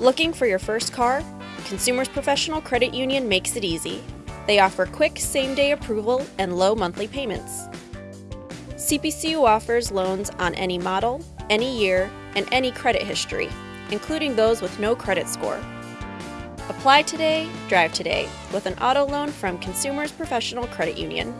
Looking for your first car? Consumers Professional Credit Union makes it easy. They offer quick same day approval and low monthly payments. CPCU offers loans on any model, any year, and any credit history, including those with no credit score. Apply today, drive today with an auto loan from Consumers Professional Credit Union.